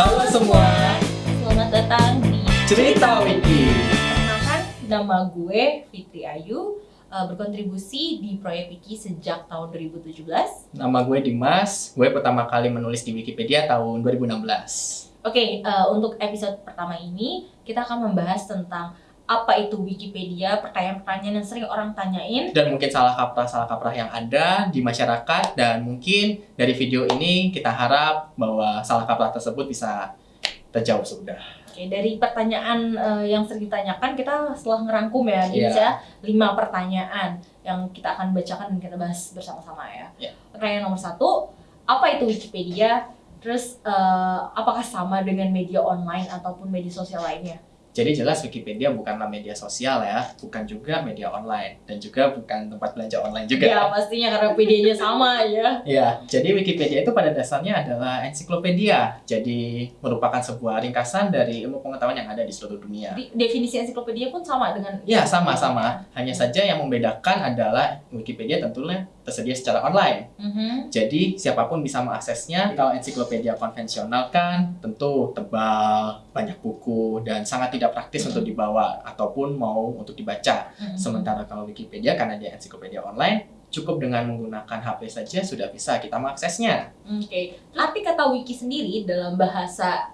Halo semua, Selamat datang di cerita Wiki. Perkenalkan, nama gue Fitri Ayu eh, berkontribusi di proyek Wiki sejak tahun 2017. Nama gue Dimas, gue pertama kali menulis di Wikipedia tahun 2016. Oke, eh, untuk episode pertama ini kita akan membahas tentang apa itu Wikipedia, pertanyaan-pertanyaan yang sering orang tanyain. Dan mungkin salah kaprah-salah kaprah yang ada di masyarakat dan mungkin dari video ini kita harap bahwa salah kaprah tersebut bisa terjawab sudah. Oke, dari pertanyaan eh, yang sering ditanyakan kita setelah ngerangkum ya, Iya. saya lima pertanyaan yang kita akan bacakan dan kita bahas bersama-sama ya. Iya. Pertanyaan nomor satu, apa itu Wikipedia? Terus eh, apakah sama dengan media online ataupun media sosial lainnya? Jadi jelas Wikipedia bukanlah media sosial ya, bukan juga media online dan juga bukan tempat belanja online juga. Ya pastinya karena PD-nya sama ya. Ya, jadi Wikipedia itu pada dasarnya adalah ensiklopedia. Jadi merupakan sebuah ringkasan dari ilmu pengetahuan yang ada di seluruh dunia. Di- definisi ensiklopedia pun sama dengan Ya, sama-sama. Hanya saja yang membedakan adalah Wikipedia tentunya tersedia secara online. Mhm. Jadi, siapa pun bisa mengaksesnya. Kalau ensiklopedia konvensional kan tentu tebal, banyak buku, dan sangat tidak praktis Mhm. untuk dibawa ataupun mau untuk dibaca. Mhm. Sementara kalau Wikipedia karena dia ensiklopedia online, cukup dengan menggunakan HP saja sudah bisa kita mengaksesnya. Oke, arti kata wiki sendiri dalam bahasa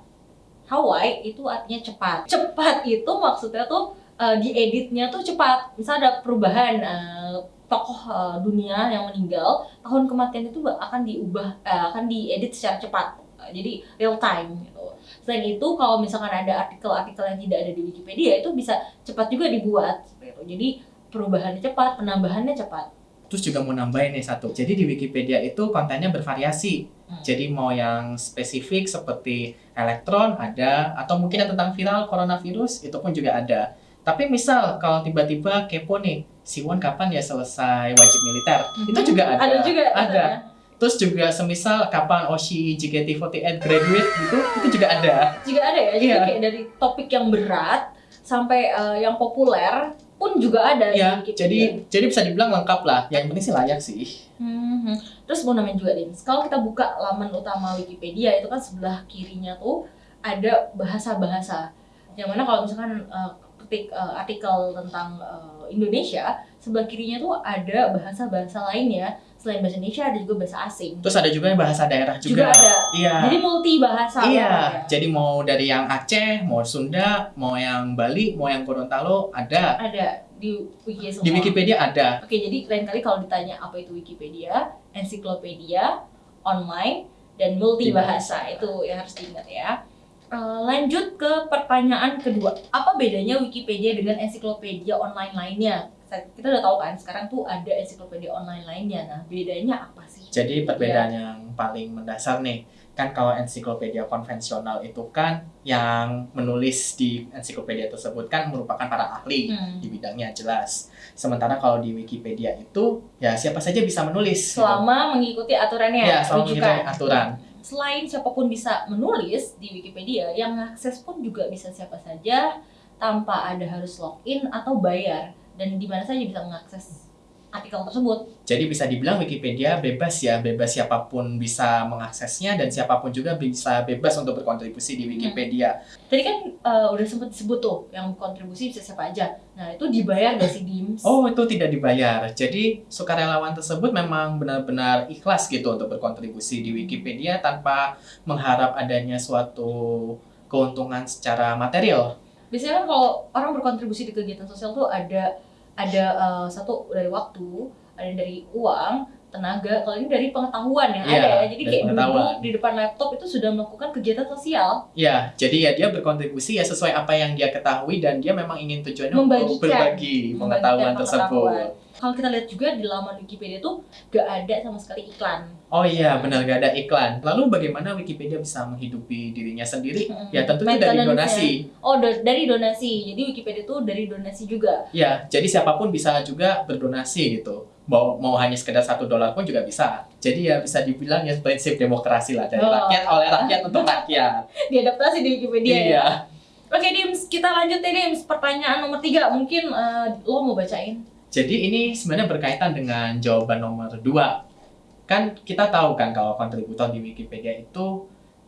Hawaii itu artinya cepat. Cepat itu maksudnya tuh eh, dieditnya tuh cepat. Misal ada perubahan eh, tokoh eh, dunia yang meninggal, tahun kematian itu akan diubah, eh, akan diedit secara cepat. Jadi real time gitu. Selain itu, kalau misalkan ada artikel-artikel yang tidak ada di Wikipedia itu bisa cepat juga dibuat. seperti itu. Jadi perubahannya cepat, penambahannya cepat. Terus juga mau nambahin nih satu. Jadi di Wikipedia itu kontennya bervariasi. Hmm. Jadi mau yang spesifik seperti elektron ada atau mungkin yang tentang viral coronavirus itu pun juga ada. Tapi misal kalau tiba-tiba kepo nih, Siwon kapan ya selesai wajib militer? Itu Mhm. juga ada. Ada juga. Ada. Terus juga semisal kapan Oshi JKT48 graduate gitu, itu juga ada. juga ada ya jadi Iya. kayak dari topik yang berat sampai eh, yang populer pun juga ada Ya, di Wikipedia. jadi jadi bisa dibilang lengkap lah. Yang penting sih layak sih. Mhm. terus mau namain juga Dims kalau kita buka laman utama Wikipedia itu kan sebelah kirinya tuh ada bahasa-bahasa yang mana kalau misalkan eh, ketik eh, artikel tentang eh, Indonesia sebelah kirinya tuh ada bahasa-bahasa lainnya selain bahasa Indonesia ada juga bahasa asing Terus ada juga bahasa daerah juga, juga. ada Iya. jadi multi bahasa Iya, ya. jadi mau dari yang Aceh, mau Sunda, mau yang Bali, mau yang Gorontalo ada. ada di wiki semua Di Wikipedia ada. Oke, jadi lain kali kalau ditanya apa itu Wikipedia, ensiklopedia, online, dan multibahasa itu yang harus diingat ya. Eh, lanjut ke pertanyaan kedua, apa bedanya Wikipedia dengan ensiklopedia online lainnya? Kita- udah tahu kan, sekarang tuh ada ensiklopedia online lainnya. Nah, bedanya apa sih? Jadi perbedaan yang paling mendasar nih, kan kalau ensiklopedia konvensional itu kan yang menulis di ensiklopedia tersebut kan merupakan para ahli Hmm. di bidangnya jelas. Sementara kalau di Wikipedia itu ya siapa saja bisa menulis. gitu. Selama mengikuti aturannya, ya, selama rujukan. mengikuti aturan. Selain siapa pun bisa menulis di Wikipedia, yang akses pun juga bisa siapa saja tanpa ada harus login atau bayar. Dan di mana saja bisa mengakses artikel tersebut. Jadi bisa dibilang Wikipedia bebas ya, bebas siapa pun bisa mengaksesnya dan siapa pun juga bisa bebas untuk berkontribusi di Wikipedia. Tadi kan eh, udah sempat disebut tuh yang kontribusi bisa siapa aja. Nah itu dibayar gak sih Dims? Oh, itu tidak dibayar. Jadi sukarelawan tersebut memang benar-benar ikhlas gitu untuk berkontribusi di Wikipedia tanpa mengharap adanya suatu keuntungan secara material. Biasanya kan kalau orang berkontribusi di kegiatan sosial tuh ada ada eh, satu dari waktu, ada dari uang, tenaga. Kalau ini dari pengetahuan yang Iya, ada ya. Jadi kayak pengetahuan. duduk di depan laptop itu sudah melakukan kegiatan sosial. Ya, jadi ya dia berkontribusi ya sesuai apa yang dia ketahui dan dia memang ingin tujuannya untuk berbagi pengetahuan Membagikan tersebut. pengetahuan. Kalau kita lihat juga di laman Wikipedia tuh gak ada sama sekali iklan. Oh iya, benar gak ada iklan. Lalu bagaimana Wikipedia bisa menghidupi dirinya sendiri? Mm-mm. Ya tentu itu dari donasi. Oh, do- dari donasi. Jadi Wikipedia tuh dari donasi juga. Ya, jadi siapa pun bisa juga berdonasi gitu. Mau mau hanya sekedar satu dolar pun juga bisa. Jadi ya bisa dibilang ya prinsip demokrasi lah dari Oh. rakyat oleh rakyat untuk rakyat. Diadaptasi di Wikipedia ya. iya. Oke, Dims, kita lanjut ya, Dims. Pertanyaan nomor tiga. Mungkin eh, lo mau bacain. Jadi ini sebenarnya berkaitan dengan jawaban nomor dua. Kan kita tahu kan kalau kontributor di Wikipedia itu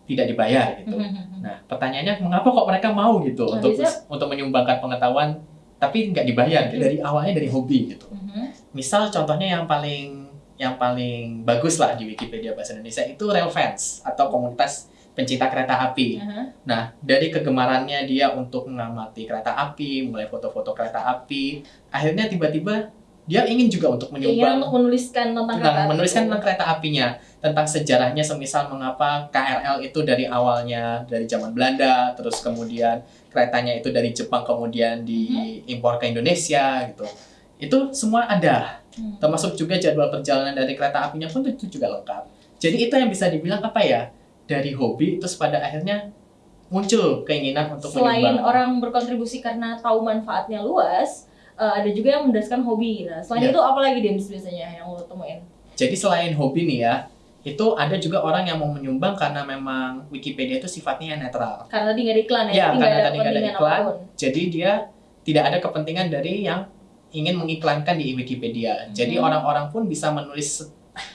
tidak dibayar gitu. Mhm. Nah, pertanyaannya mengapa kok mereka mau gitu Nah, untuk biasanya- untuk menyumbangkan pengetahuan tapi nggak dibayar gitu. dari awalnya dari hobi gitu. Misal contohnya yang paling yang paling bagus lah di Wikipedia bahasa Indonesia itu Rail Fans atau komunitas pencinta kereta api. Nah, dari kegemarannya dia untuk mengamati kereta api, mulai foto-foto kereta api, akhirnya tiba-tiba dia ingin juga untuk menyumbang untuk menuliskan tentang tentang kereta menuliskan tentang kereta apinya, tentang sejarahnya semisal mengapa KRL itu dari awalnya dari zaman Belanda, terus kemudian keretanya itu dari Jepang kemudian diimpor ke Indonesia gitu. Itu semua ada. Hmm. Termasuk juga jadwal perjalanan dari kereta apinya pun itu juga lengkap. Jadi itu yang bisa dibilang apa ya? Dari hobi terus pada akhirnya muncul keinginan untuk Selain menyumbang. orang berkontribusi karena tahu manfaatnya luas, eh, ada juga yang mendasarkan hobi. Nah, selain Ya. itu apa lagi Dems biasanya yang lo temuin? Jadi selain hobi nih ya, itu ada juga orang yang mau menyumbang karena memang Wikipedia itu sifatnya netral. Karena tadi nggak ada iklan ya, Ya, karena ada tadi nggak ada iklan. apa pun. Jadi dia tidak ada kepentingan dari yang ingin mengiklankan di Wikipedia. Jadi Mhm. orang-orang pun bisa menulis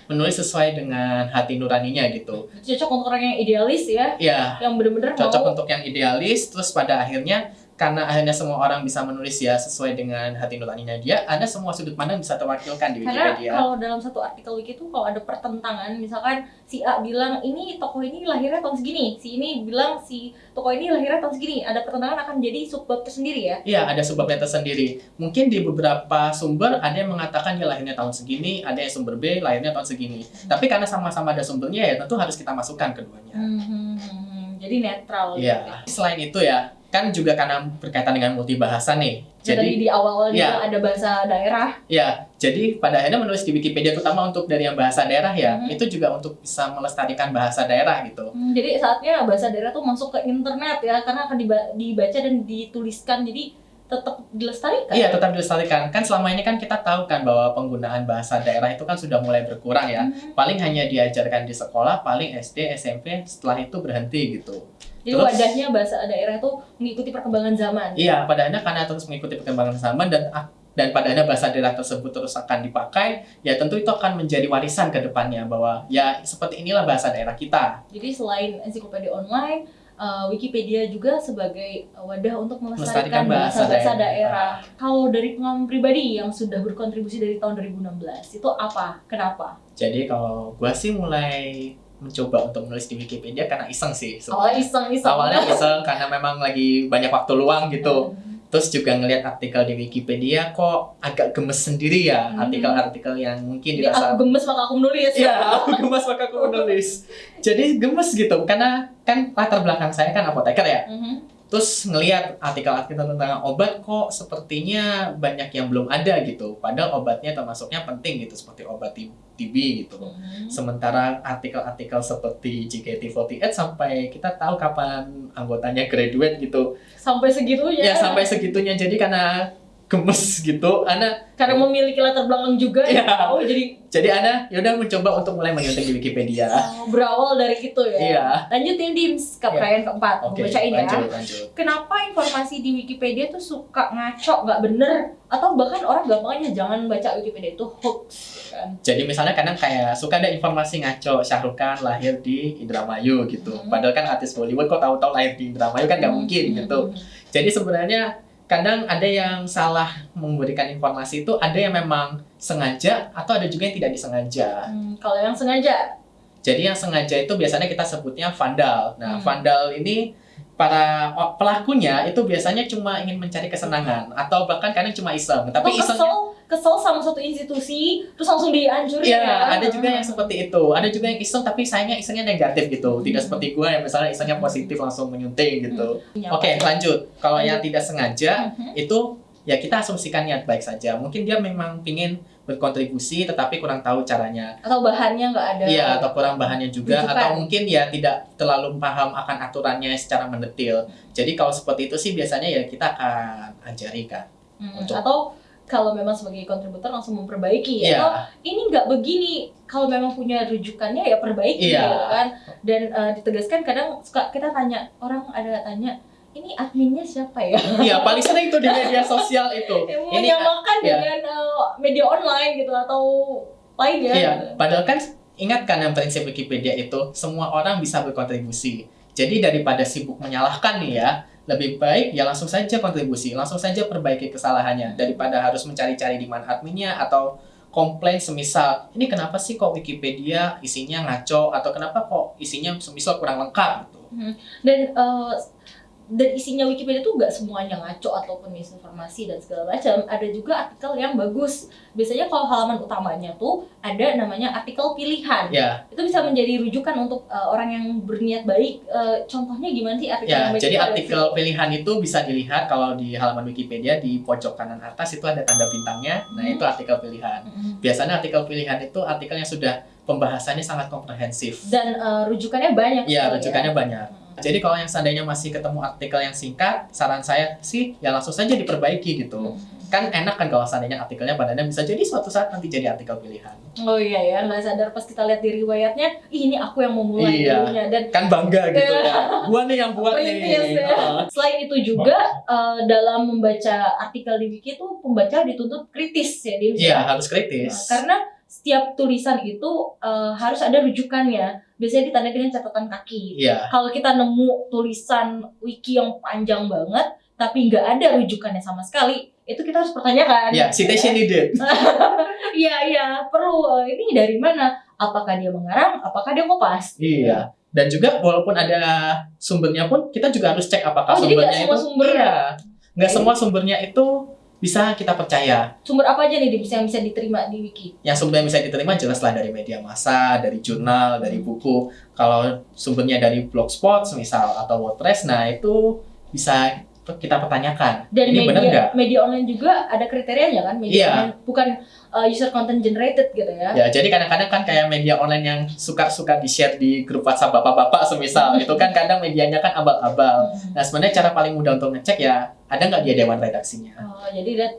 menulis sesuai dengan hati nuraninya gitu. Cocok untuk orang yang idealis ya, Ya, yang bener-bener cocok mau untuk yang idealis terus pada akhirnya karena akhirnya semua orang bisa menulis ya sesuai dengan hati nuraninya dia, ada semua sudut pandang bisa terwakilkan di karena Wikipedia. kalau dalam satu artikel wiki itu kalau ada pertentangan misalkan si A bilang ini tokoh ini lahirnya tahun segini si ini bilang si tokoh ini lahirnya tahun segini ada pertentangan akan jadi subbab tersendiri ya Iya, ada sebabnya tersendiri. Mungkin di beberapa sumber ada yang mengatakan dia lahirnya tahun segini, ada yang sumber B lahirnya tahun segini. Tapi karena sama-sama ada sumbernya ya tentu harus kita masukkan keduanya. Hmm, hmm, hmm, hmm. jadi netral Iya. Selain itu ya, kan juga karena berkaitan dengan multibahasa nih. jadi Jadi di awal dia Iya. ada bahasa daerah ya, jadi pada akhirnya menulis di Wikipedia terutama untuk dari yang bahasa daerah ya, Mhm. itu juga untuk bisa melestarikan bahasa daerah gitu. Hmm, jadi saatnya bahasa daerah tuh masuk ke internet ya karena akan diba- dibaca dan dituliskan jadi tetap dilestarikan Iya, tetap dilestarikan. Kan selama ini kan kita tahu kan bahwa penggunaan bahasa daerah itu kan sudah mulai berkurang ya. Hmm. paling hanya diajarkan di sekolah, paling SD, SMP, setelah itu berhenti gitu. Jadi Terus- wadahnya bahasa daerah itu mengikuti perkembangan zaman Iya, pada akhirnya karena terus mengikuti perkembangan zaman dan dan pada akhirnya bahasa daerah tersebut terus akan dipakai, ya tentu itu akan menjadi warisan ke depannya bahwa ya seperti inilah bahasa daerah kita. Jadi selain ensiklopedia online, uh, Wikipedia juga sebagai wadah untuk melestarikan Melestarikan bahasa bahasa-bahasa daerah. daerah. Kalau dari pengalaman pribadi yang sudah berkontribusi dari tahun 2016, itu apa? Kenapa? Jadi kalau gua sih mulai mencoba untuk menulis di Wikipedia karena iseng sih. Awalnya sebenarnya. iseng-iseng. Awalnya iseng karena memang lagi banyak waktu luang gitu. Hmm. Terus juga ngelihat artikel di Wikipedia kok agak gemes sendiri ya Hmm. artikel-artikel yang mungkin Jadi dirasa aku gemes maka aku menulis. Iya, aku gemes maka aku menulis. Jadi gemes gitu, karena kan latar belakang saya kan apoteker ya. Mhm. Terus ngelihat artikel-artikel tentang obat kok sepertinya banyak yang belum ada gitu. Padahal obatnya termasuknya penting gitu, seperti obat TB gitu. Mhm. Sementara artikel-artikel seperti JKT48 sampai kita tahu kapan anggotanya graduate gitu. Sampai segitunya. Ya sampai segitunya. Jadi karena gemes gitu, Ana Karena memiliki latar belakang juga. Iya. Oh, jadi jadi Ana yaudah mencoba untuk mulai menyuntik di Wikipedia. oh, berawal dari itu ya. Iya. Lanjut ya, Dims, ke Iya. perayaan keempat. Oke, bacain ya. lanjut, lanjut. kenapa informasi di Wikipedia tuh suka ngaco, nggak bener, atau bahkan orang gampangnya jangan baca Wikipedia itu hoax, kan? Jadi misalnya kadang kayak suka ada informasi ngaco Syahrukh Khan lahir di Indramayu gitu. Hmm. Padahal kan artis Bollywood kok tahu-tahu lahir di Indramayu kan nggak mungkin Hmm, gitu. hmm, Jadi sebenarnya kadang ada yang salah memberikan informasi itu ada yang memang sengaja atau ada juga yang tidak disengaja. hmm. Kalau yang sengaja, Jadi yang sengaja itu biasanya kita sebutnya vandal. Nah, Hmm. vandal ini para pelakunya itu biasanya cuma ingin mencari kesenangan atau bahkan kadang cuma iseng. Tapi atau isengnya kesel, sama satu institusi, terus langsung dihancurin Iya, ya. ada juga yang seperti itu. Ada juga yang iseng tapi sayangnya isengnya negatif gitu. Tidak Hmm. seperti gua yang misalnya isengnya positif langsung menyunting gitu. Iya, Oke, lanjut. Kalau yang tidak sengaja Mhm. itu ya kita asumsikan niat baik saja. Mungkin dia memang pingin berkontribusi tetapi kurang tahu caranya. Atau bahannya nggak ada. Iya, atau kurang bahannya juga atau mungkin ya tidak terlalu paham akan aturannya secara mendetil. Jadi kalau seperti itu sih biasanya ya kita akan ajari kan. Hmm, Untuk- Atau kalau memang sebagai kontributor langsung memperbaiki Iya. atau ini nggak begini kalau memang punya rujukannya ya perbaiki Iya. gitu kan dan eh, ditegaskan kadang suka kita tanya orang ada tanya ini adminnya siapa ya Iya, paling sering itu di media sosial itu. yang Ini menyamakan iya. dengan eh, media online gitu atau lainnya Iya, gitu. padahal kan ingatkan yang prinsip Wikipedia itu semua orang bisa berkontribusi. Jadi daripada sibuk menyalahkan nih ya, lebih baik ya langsung saja kontribusi, langsung saja perbaiki kesalahannya daripada harus mencari-cari di mana adminnya atau komplain semisal ini kenapa sih kok Wikipedia isinya ngaco? Atau kenapa kok isinya semisal kurang lengkap? Gitu. dan eh, dan isinya Wikipedia tuh nggak semuanya ngaco ataupun misinformasi dan segala macam. Ada juga artikel yang bagus. Biasanya kalau halaman utamanya tuh ada namanya artikel pilihan. Ya, Itu bisa menjadi rujukan untuk uh, orang yang berniat baik. Uh, contohnya gimana sih artikel ya. yang Jadi itu? artikel pilihan itu bisa dilihat kalau di halaman Wikipedia di pojok kanan atas itu ada tanda bintangnya. Nah, Hmm. itu artikel pilihan. Mm-mm. Biasanya artikel pilihan itu artikel yang sudah pembahasannya sangat komprehensif. Dan uh, rujukannya banyak. Iya, sekali rujukannya ya. banyak. Jadi kalau yang seandainya masih ketemu artikel yang singkat, saran saya sih ya langsung saja diperbaiki gitu. Mm. Kan enak kan kalau seandainya artikelnya badannya bisa jadi suatu saat nanti jadi artikel pilihan. Oh iya ya, nggak sadar pas kita lihat di riwayatnya, Ih, ini aku yang mau mulai Iya. dulunya. Dan Kan bangga gitu Iya. ya. Gua nih yang buat nih. Ya. Selain itu juga eh, dalam membaca artikel di wiki itu pembaca dituntut kritis ya. Iya, harus Nah, kritis. karena setiap tulisan itu eh, harus ada rujukannya. Biasanya ditandai dengan catatan kaki. Iya. Kalau kita nemu tulisan wiki yang panjang banget tapi nggak ada rujukannya sama sekali, itu kita harus pertanyakan. Iya, citation needed. Iya iya perlu. Eh, Ini dari mana? Apakah dia mengarang? Apakah dia kopas? Iya. Dan juga walaupun ada sumbernya pun kita juga harus cek apakah Oh, jadi nggak sumbernya semua itu sumber- Iya. Nggak semua sumbernya itu bisa kita percaya. Sumber apa aja nih Dim, yang bisa diterima di wiki? Yang sumber yang bisa diterima jelaslah dari media massa, dari jurnal, dari buku. Kalau sumbernya dari blogspot misal atau WordPress, nah itu bisa kita pertanyakan. Dan Ini benar nggak? media media online juga ada kriterianya kan? Media Iya. online bukan uh, user content generated gitu ya. Ya, jadi kadang-kadang kan kayak media online yang suka-suka di-share di grup WhatsApp bapak-bapak semisal, itu kan kadang medianya kan abal-abal. Hmm. Nah, sebenarnya cara paling mudah untuk ngecek ya, ada nggak dia dewan redaksinya? Oh, jadi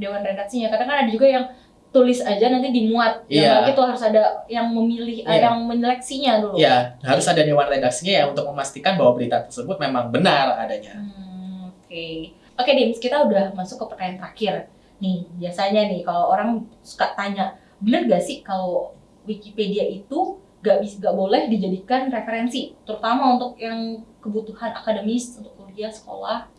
dewan redaksinya. Kadang kan ada juga yang tulis aja nanti dimuat. Iya. Yang itu harus ada yang memilih, Iya. yang menyeleksinya dulu. Ya, harus ada dewan redaksinya ya untuk memastikan bahwa berita tersebut memang benar adanya. Hmm, Oke, oke Dims, kita udah masuk ke pertanyaan terakhir. Nih, biasanya nih kalau orang suka tanya, bener gak sih kalau Wikipedia itu gak bisa gak boleh dijadikan referensi, terutama untuk yang kebutuhan akademis untuk kuliah sekolah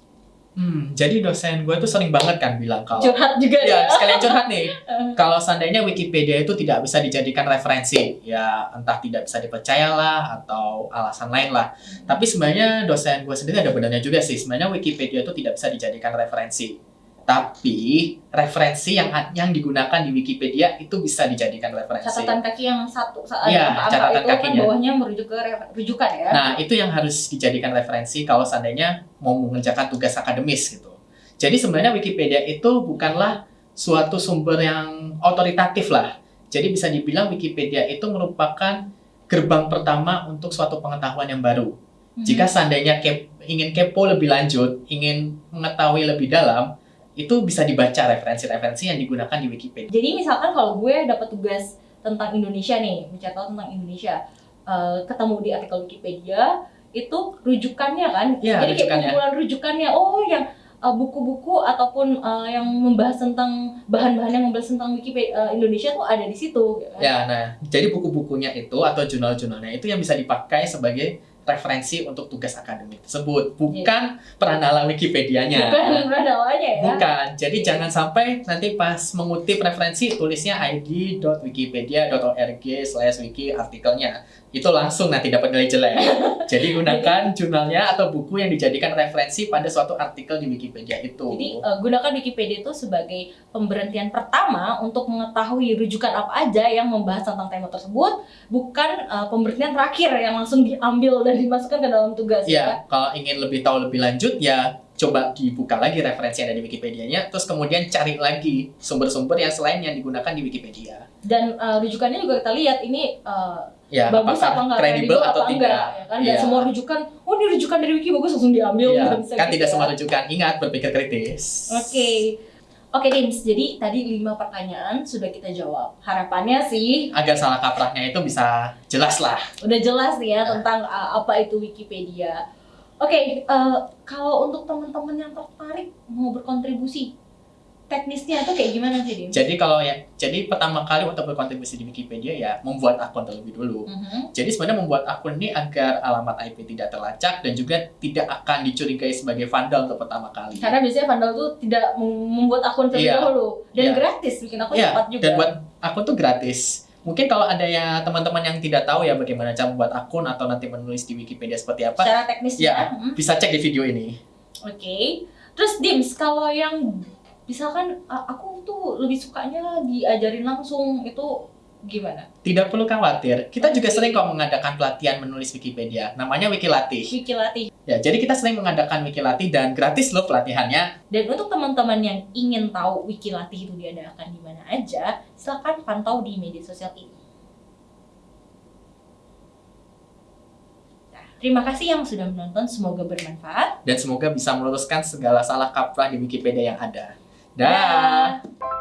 Hmm, jadi dosen gue tuh sering banget kan bilang kalau curhat juga ya ya. sekalian curhat nih. Eh, Kalau seandainya Wikipedia itu tidak bisa dijadikan referensi, ya entah tidak bisa dipercayalah atau alasan lain lah. Tapi sebenarnya dosen gue sendiri ada benarnya juga sih. Sebenarnya Wikipedia itu tidak bisa dijadikan referensi. Tapi referensi yang yang digunakan di Wikipedia itu bisa dijadikan referensi. catatan kaki yang satu saat Iya, angka-angka catatan itu kan kakinya. bawahnya merujuk ke rujukan ya. Nah, itu yang harus dijadikan referensi kalau seandainya mau mengerjakan tugas akademis gitu. Jadi sebenarnya Wikipedia itu bukanlah suatu sumber yang otoritatif lah. Jadi bisa dibilang Wikipedia itu merupakan gerbang pertama untuk suatu pengetahuan yang baru. Hmm. Jika seandainya kep- ingin kepo lebih lanjut, ingin mengetahui lebih dalam, itu bisa dibaca referensi-referensi yang digunakan di Wikipedia. Jadi misalkan kalau gue dapat tugas tentang Indonesia nih, mencari tahu tentang Indonesia, eh, ketemu di artikel Wikipedia, itu rujukannya kan? Iya, Jadi kayak rujukannya. kumpulan rujukannya, oh yang eh, buku-buku ataupun eh, yang membahas tentang bahan-bahan yang membahas tentang Wikipedia eh, Indonesia tuh ada di situ. ya kan? Ya, nah, jadi buku-bukunya itu atau jurnal-jurnalnya itu yang bisa dipakai sebagai referensi untuk tugas akademik tersebut, bukan peranala Wikipedia-nya. Bukan ya. Bukan. Jadi jangan sampai nanti pas mengutip referensi tulisnya id.wikipedia.org slash wiki artikelnya. Itu langsung nanti dapat nilai jelek. Jadi gunakan jurnalnya atau buku yang dijadikan referensi pada suatu artikel di Wikipedia itu. Jadi eh, gunakan Wikipedia itu sebagai pemberhentian pertama untuk mengetahui rujukan apa aja yang membahas tentang tema tersebut, bukan eh, pemberhentian terakhir yang langsung diambil dan dimasukkan ke dalam tugas. Ya, kalau ingin lebih tahu lebih lanjut ya coba dibuka lagi referensi yang ada di Wikipedia-nya, terus kemudian cari lagi sumber-sumber yang selain yang digunakan di Wikipedia. Dan eh, rujukannya juga kita lihat ini eh, Ya, bagus apa enggak, kredibel atau apa tidak? enggak, ya kan? Dan Iya. semua rujukan, oh ini rujukan dari Wiki bagus langsung diambil. Bisa kan gitu tidak ya. semua rujukan. Ingat berpikir kritis. Oke. Oke, Dims. Jadi tadi lima pertanyaan sudah kita jawab. Harapannya sih Agar salah kaprahnya itu bisa jelas lah. udah jelas nih ya tentang uh, apa itu Wikipedia. Oke, uh, kalau untuk teman-teman yang tertarik mau berkontribusi, teknisnya tuh kayak gimana sih, Dim? Jadi kalau ya, jadi pertama kali untuk berkontribusi di Wikipedia ya membuat akun terlebih dulu. Mhm. Jadi sebenarnya membuat akun ini agar alamat IP tidak terlacak dan juga tidak akan dicurigai sebagai vandal untuk pertama kali. Karena biasanya vandal tuh tidak mem- membuat akun terlebih Iya. dahulu dan Iya. gratis bikin akun Iya, cepat juga. dan buat akun tuh gratis. Mungkin kalau ada ya teman-teman yang tidak tahu ya bagaimana cara membuat akun atau nanti menulis di Wikipedia seperti apa, secara teknisnya. Iya. mhm. bisa cek di video ini. Oke. Terus Dims, kalau yang misalkan aku tuh lebih sukanya diajarin langsung itu gimana? Tidak perlu khawatir. Kita juga Oke. sering kok mengadakan pelatihan menulis Wikipedia. Namanya Wikilatih. Wiki latih. Ya, jadi kita sering mengadakan Wikilatih dan gratis loh pelatihannya. Dan untuk teman-teman yang ingin tahu Wiki latih itu diadakan di mana aja, silakan pantau di media sosial ini. Nah, terima kasih yang sudah menonton, semoga bermanfaat. Dan semoga bisa meluruskan segala salah kaprah di Wikipedia yang ada. Dah. Da